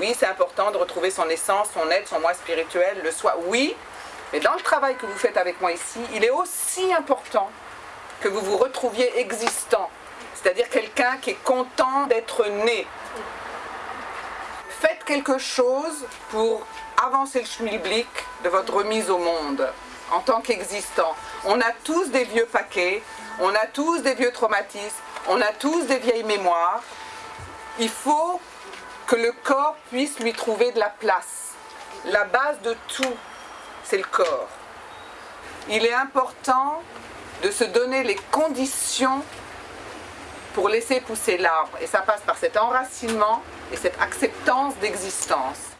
oui, c'est important de retrouver son essence, son être, son moi spirituel, le soi. Oui, mais dans le travail que vous faites avec moi ici, il est aussi important que vous vous retrouviez existant. C'est-à-dire quelqu'un qui est content d'être né. Faites quelque chose pour avancer le schmilblick de votre remise au monde en tant qu'existant. On a tous des vieux paquets, on a tous des vieux traumatismes, on a tous des vieilles mémoires. Il faut que le corps puisse lui trouver de la place. La base de tout, c'est le corps. Il est important de se donner les conditions pour laisser pousser l'arbre. Et ça passe par cet enracinement et cette acceptance d'existence.